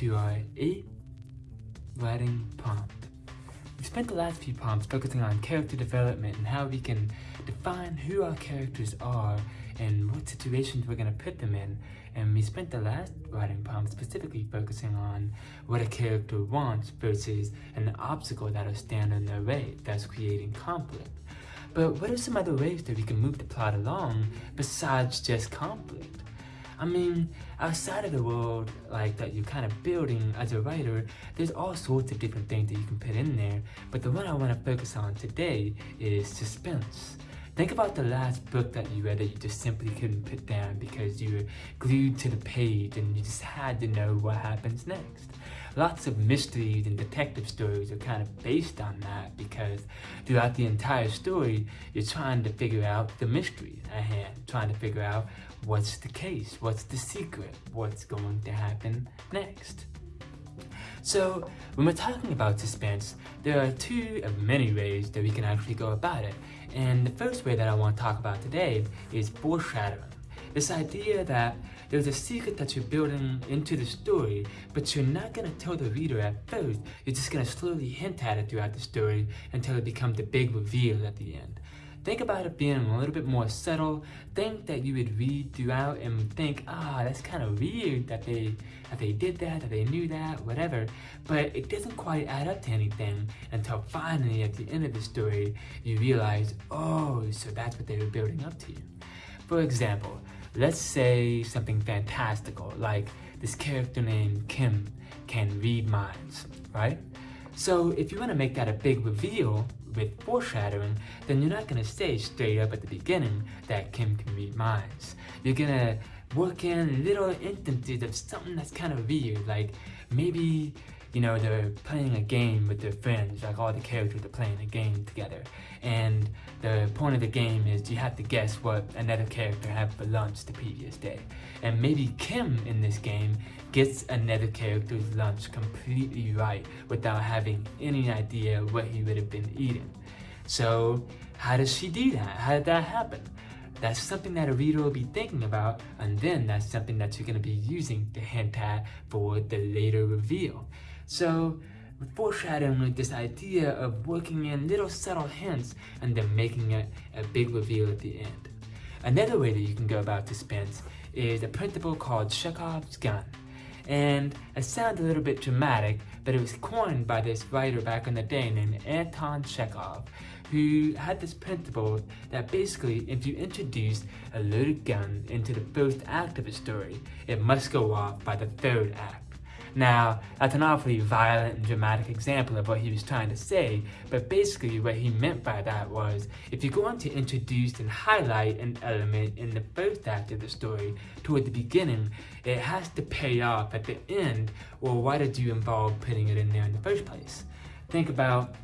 to our 8 writing prompt. We spent the last few prompts focusing on character development and how we can define who our characters are and what situations we're going to put them in. And we spent the last writing prompt specifically focusing on what a character wants versus an obstacle that'll stand in their way, thus creating conflict. But what are some other ways that we can move the plot along besides just conflict? I mean, outside of the world like that you're kind of building as a writer, there's all sorts of different things that you can put in there, but the one I want to focus on today is suspense. Think about the last book that you read that you just simply couldn't put down because you were glued to the page and you just had to know what happens next. Lots of mysteries and detective stories are kind of based on that because throughout the entire story, you're trying to figure out the mystery at hand, trying to figure out what's the case, what's the secret, what's going to happen next. So when we're talking about suspense, there are two of many ways that we can actually go about it. And the first way that I want to talk about today is foreshadowing. This idea that there's a secret that you're building into the story, but you're not going to tell the reader at first. You're just going to slowly hint at it throughout the story until it becomes the big reveal at the end. Think about it being a little bit more subtle. Think that you would read throughout and think, ah, oh, that's kind of weird that they that they did that, that they knew that, whatever. But it doesn't quite add up to anything until finally at the end of the story, you realize, oh, so that's what they were building up to. For example, let's say something fantastical, like this character named Kim can read minds, right? So if you want to make that a big reveal, with foreshadowing, then you're not going to say straight up at the beginning that Kim can read minds. You're going to work in little instances of something that's kind of weird, like maybe you know, they're playing a game with their friends, like all the characters are playing a game together. And the point of the game is you have to guess what another character had for lunch the previous day. And maybe Kim in this game gets another character's lunch completely right without having any idea what he would have been eating. So how does she do that? How did that happen? That's something that a reader will be thinking about, and then that's something that you're going to be using hint at for the later reveal. So foreshadowing this idea of working in little subtle hints and then making it a big reveal at the end. Another way that you can go about suspense is a principle called Chekhov's gun. And it sounds a little bit dramatic, but it was coined by this writer back in the day named Anton Chekhov, who had this principle that basically if you introduce a loaded gun into the first act of a story, it must go off by the third act. Now, that's an awfully violent and dramatic example of what he was trying to say, but basically what he meant by that was, if you're going to introduce and highlight an element in the first act of the story toward the beginning, it has to pay off at the end, or why did you involve putting it in there in the first place? Think about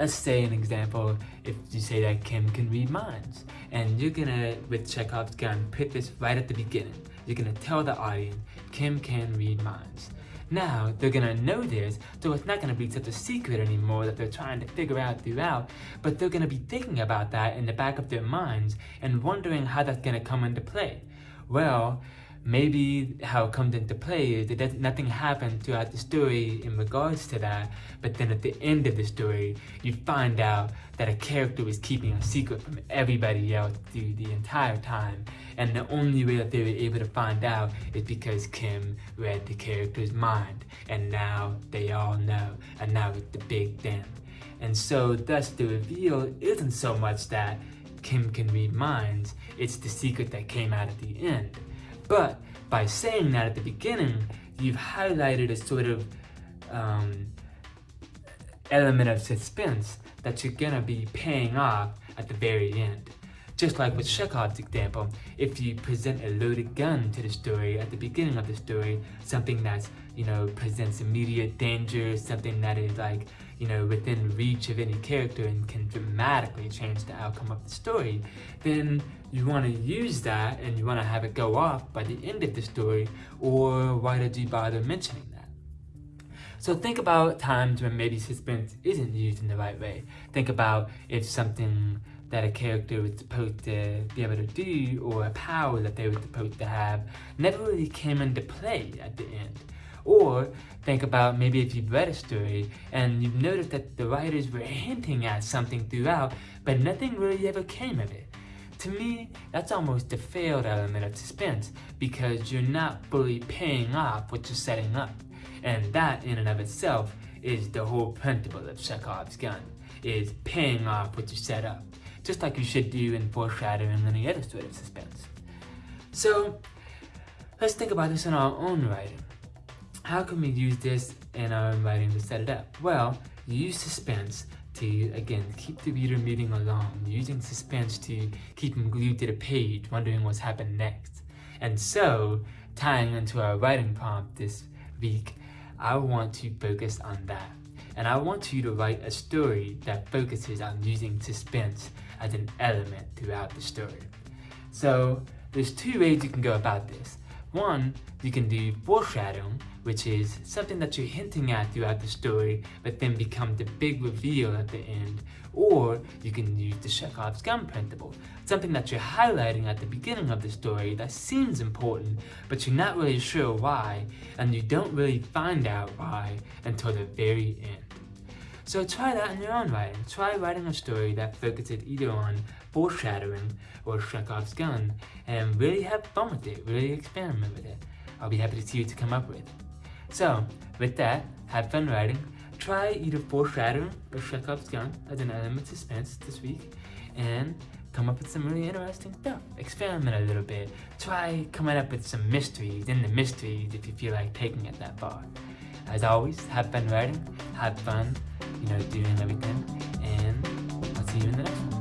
let's say an example, if you say that Kim can read minds, and you're gonna, with Chekhov's gun, put this right at the beginning. You're gonna tell the audience, Kim can read minds. Now, they're gonna know this, so it's not gonna be such a secret anymore that they're trying to figure out throughout, but they're gonna be thinking about that in the back of their minds and wondering how that's gonna come into play. Well, maybe how it comes into play is that nothing happened throughout the story in regards to that, but then at the end of the story, you find out that a character was keeping a secret from everybody else through the entire time, and the only way that they were able to find out is because Kim read the character's mind, and now they all know, and now it's the big thing. And so thus the reveal isn't so much that Kim can read minds, it's the secret that came out at the end. But by saying that at the beginning, you've highlighted a sort of um, element of suspense that you're gonna be paying off at the very end. Just like with Chekhov's example, if you present a loaded gun to the story at the beginning of the story, something that's, you know, presents immediate danger, something that is like, you know, within reach of any character and can dramatically change the outcome of the story, then you want to use that and you want to have it go off by the end of the story, or why did you bother mentioning that? So think about times when maybe suspense isn't used in the right way. Think about if something that a character was supposed to be able to do or a power that they were supposed to have never really came into play at the end. Or think about maybe if you've read a story and you've noticed that the writers were hinting at something throughout, but nothing really ever came of it. To me, that's almost a failed element of suspense because you're not fully paying off what you're setting up. And that in and of itself is the whole principle of Chekhov's gun, is paying off what you set up, just like you should do in foreshadowing and any other sort of suspense. So, let's think about this in our own writing. How can we use this in our writing to set it up? Well, use suspense to, again, keep the reader moving along, using suspense to keep them glued to the page, wondering what's happened next. And so, tying into our writing prompt this week, I want to focus on that. And I want you to write a story that focuses on using suspense as an element throughout the story. So, there's two ways you can go about this. One, you can do foreshadowing, which is something that you're hinting at throughout the story, but then become the big reveal at the end. Or you can use the Chekhov's gun principle, something that you're highlighting at the beginning of the story that seems important, but you're not really sure why, and you don't really find out why until the very end. So try that in your own writing. Try writing a story that focuses either on foreshadowing or Chekhov's gun and really have fun with it, really experiment with it. I'll be happy to see what you come up with. So, with that, have fun writing. Try either foreshadowing or Chekhov's gun as an element of suspense this week and come up with some really interesting stuff. Experiment a little bit. Try coming up with some mysteries in the mysteries if you feel like taking it that far. As always, have fun writing, have fun, you know, doing everything, and I'll see you in the next one.